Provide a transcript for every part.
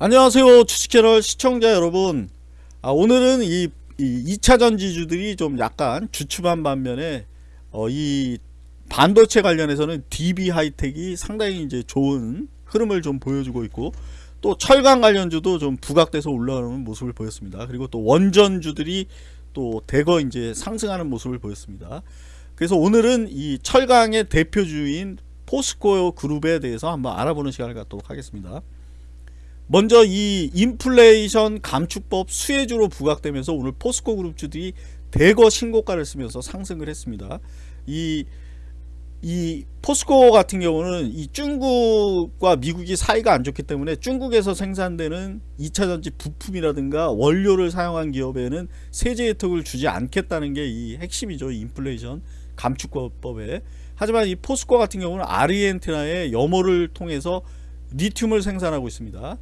안녕하세요 주식채널 시청자 여러분 아, 오늘은 이, 이 2차전 지주들이 좀 약간 주춤한 반면에 어, 이 반도체 관련해서는 DB 하이텍이 상당히 이제 좋은 흐름을 좀 보여주고 있고 또 철강 관련주도 좀 부각돼서 올라오는 모습을 보였습니다. 그리고 또 원전주들이 또 대거 이제 상승하는 모습을 보였습니다. 그래서 오늘은 이 철강의 대표주인 포스코 그룹에 대해서 한번 알아보는 시간을 갖도록 하겠습니다. 먼저 이 인플레이션 감축법 수혜주로 부각되면서 오늘 포스코 그룹주들이 대거 신고가를 쓰면서 상승을 했습니다. 이, 이 포스코 같은 경우는 이 중국과 미국이 사이가 안 좋기 때문에 중국에서 생산되는 2차전지 부품이라든가 원료를 사용한 기업에는 세제 혜택을 주지 않겠다는 게 이 핵심이죠. 이 인플레이션 감축법에. 하지만 이 포스코 같은 경우는 아르헨티나의 염호를 통해서 리튬을 생산하고 있습니다.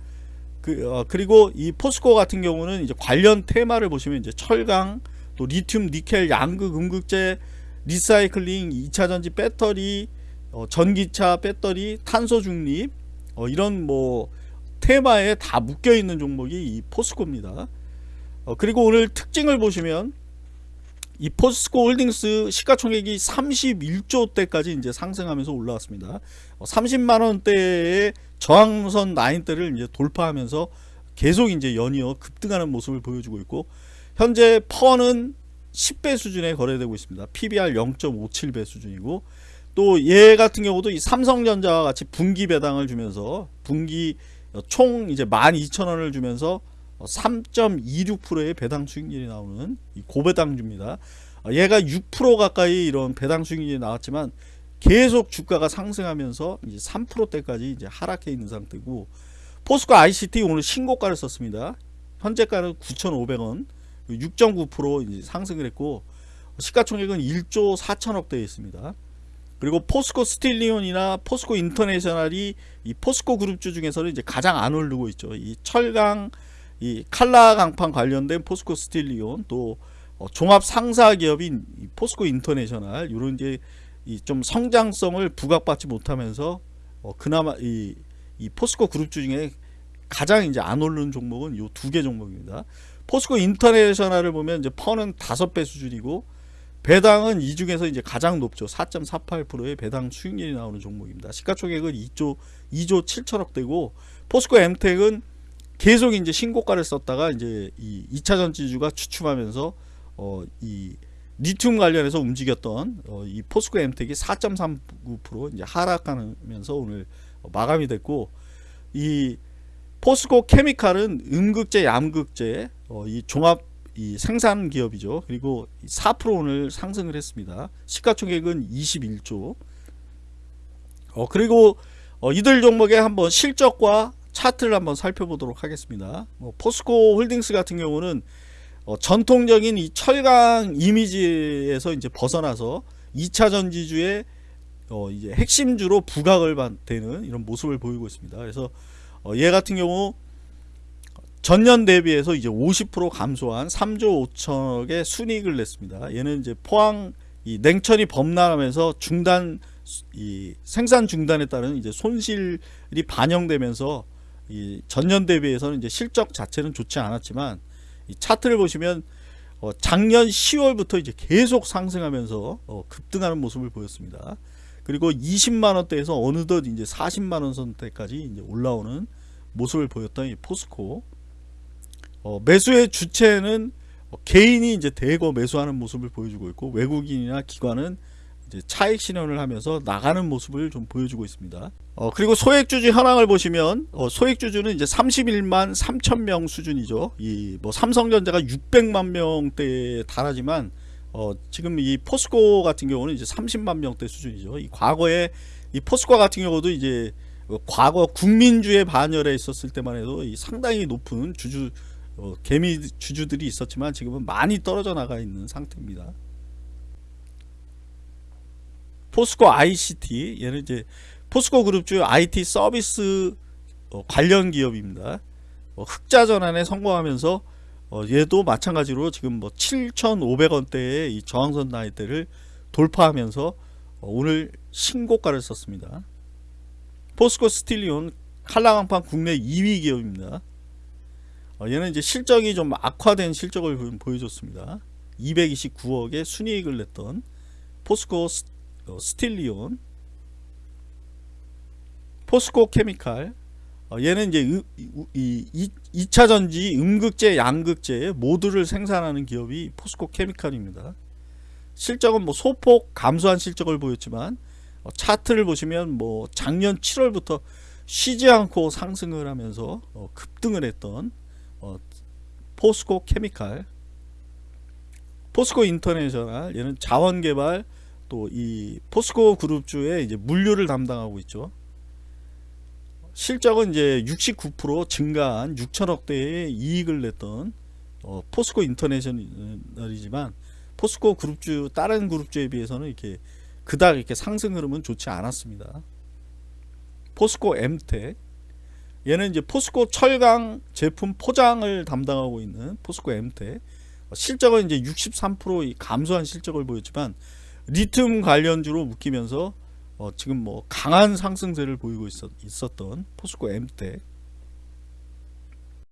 그, 어, 그리고 이 포스코 같은 경우는 이제 관련 테마를 보시면 이제 철강, 또 리튬, 니켈, 양극, 음극재, 리사이클링, 2차전지 배터리, 어, 전기차 배터리, 탄소 중립 어, 이런 뭐 테마에 다 묶여 있는 종목이 이 포스코입니다. 어, 그리고 오늘 특징을 보시면 이 포스코 홀딩스 시가총액이 31조 대까지 이제 상승하면서 올라왔습니다. 30만 어, 원대의 저항선 라인대를 이제 돌파하면서 계속 이제 연이어 급등하는 모습을 보여주고 있고 현재 퍼는 10배 수준에 거래되고 있습니다. PBR 0.57배 수준이고 또 얘 같은 경우도 이 삼성전자와 같이 분기 배당을 주면서 분기 총 이제 12,000원을 주면서 3.26%의 배당 수익률이 나오는 고배당주입니다. 얘가 6% 가까이 이런 배당 수익률이 나왔지만 계속 주가가 상승하면서 이제 3%대까지 이제 하락해 있는 상태고 포스코 ICT 오늘 신고가를 썼습니다. 현재가는 9,500원, 6.9% 이제 상승을 했고 시가총액은 1조 4천억대에 있습니다. 그리고 포스코 스틸리온이나 포스코 인터내셔널이 이 포스코 그룹주 중에서는 이제 가장 안 오르고 있죠. 이 철강, 이 칼라 강판 관련된 포스코 스틸리온 또 어, 종합 상사 기업인 포스코 인터내셔널 이런 이제 이 좀 성장성을 부각받지 못하면서 어, 그나마 이, 이 포스코 그룹주 중에 가장 이제 안 오르는 종목은 이두개 종목입니다. 포스코 인터내셔널을 보면 이제 PER는 다섯 배 수준이고 배당은 이 중에서 이제 가장 높죠. 4.48%의 배당 수익률이 나오는 종목입니다. 시가총액은 2조 2조 7천억 되고 포스코 엠텍은 계속 이제 신고가를 썼다가 이제 이 2차 전지주가 추춤하면서 어 이 리튬 관련해서 움직였던 어, 이 포스코 엠텍이 4.39% 이제 하락하면서 오늘 마감이 됐고 이 포스코 케미칼은 음극재, 양극재 어, 이 종합 이 생산 기업이죠. 그리고 4% 오늘 상승을 했습니다. 시가총액은 21조. 어, 그리고 어, 이들 종목의 한번 실적과 차트를 한번 살펴보도록 하겠습니다. 뭐 포스코 홀딩스 같은 경우는 어, 전통적인 이 철강 이미지에서 이제 벗어나서 2차 전지주의 어, 이제 핵심주로 부각을 되는 이런 모습을 보이고 있습니다. 그래서 어, 얘 같은 경우 전년 대비해서 이제 50% 감소한 3조 5천억의 순이익을 냈습니다. 얘는 이제 포항 이 냉천이 범람하면서 중단 이 생산 중단에 따른 이제 손실이 반영되면서 이 전년 대비해서는 이제 실적 자체는 좋지 않았지만 이 차트를 보시면 어, 작년 10월부터 이제 계속 상승하면서 어, 급등하는 모습을 보였습니다. 그리고 20만원대에서 어느덧 이제 40만원 선대까지 이제 올라오는 모습을 보였던 이 포스코 어, 매수의 주체는 어, 개인이 이제 대거 매수하는 모습을 보여주고 있고 외국인이나 기관은 차익 실현을 하면서 나가는 모습을 좀 보여주고 있습니다. 어, 그리고 소액주주 현황을 보시면 어, 소액주주는 이제 31만 3천 명 수준이죠. 이 뭐 삼성전자가 600만 명대에 달하지만 어, 지금 이 포스코 같은 경우는 이제 30만 명대 수준이죠. 이 과거에 이 포스코 같은 경우도 이제 과거 국민주의 반열에 있었을 때만 해도 이 상당히 높은 주주 어, 개미 주주들이 있었지만 지금은 많이 떨어져 나가 있는 상태입니다. 포스코 ICT 얘는 이제 포스코 그룹주 IT 서비스 어, 관련 기업입니다. 어, 흑자 전환에 성공하면서 어, 얘도 마찬가지로 지금 뭐 7,500원대의 이 저항선 나이대를 돌파하면서 어, 오늘 신고가를 썼습니다. 포스코 스틸리온 칼라강판 국내 2위 기업입니다. 어, 얘는 이제 실적이 좀 악화된 실적을 보- 보여줬습니다. 229억의 순이익을 냈던 포스코 스, 어, 스틸리온, 포스코 케미칼. 어, 얘는 이제 의- 이, 이, 2차 전지 음극재, 양극재 모두를 생산하는 기업이 포스코 케미칼입니다. 실적은 뭐 소폭 감소한 실적을 보였지만 어, 차트를 보시면 뭐 작년 7월부터 쉬지 않고 상승을 하면서 어, 급등을 했던 어, 포스코 케미칼, 포스코 인터내셔널 얘는 자원 개발 또 이 포스코 그룹주의 이제 물류를 담당하고 있죠. 실적은 이제 69% 증가한 6천억 대의 이익을 냈던 어, 포스코 인터내셔널이지만 포스코 그룹주 다른 그룹주에 비해서는 이렇게 그닥 이렇게 상승 흐름은 좋지 않았습니다. 포스코 엠텍 얘는 이제 포스코 철강 제품 포장을 담당하고 있는 포스코 엠텍 실적은 이제 63% 감소한 실적을 보였지만 리튬 관련주로 묶이면서 어 지금 뭐 강한 상승세를 보이고 있었, 있었던 포스코 엠텍